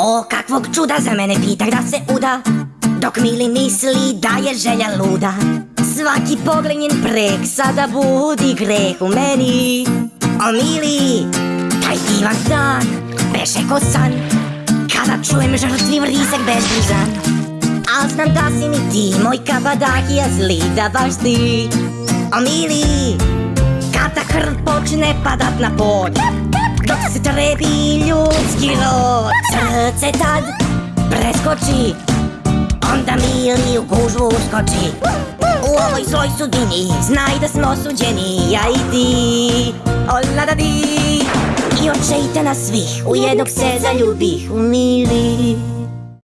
O kakvog čuda za mene pita da se uda. Dok mili misli da je želja luda. Svaki poglednjen prek sada budi greh u meni. O mili, taj divan dan beše ko san. Kada čujem žrtvi vrisak bezbrizan Al znam da si mi ti, moj kabadahija zli, da baš ti. O mili, kada krv počne padat na pod. Dok se trebi ljudski rod Srce tad preskoči Onda mili u gužvu uskoči. U ovoj zloj sudbini Znaj da smo osuđeni Ja i ti. Ola da di I očejte nas svih U jednog se zaljubih U mili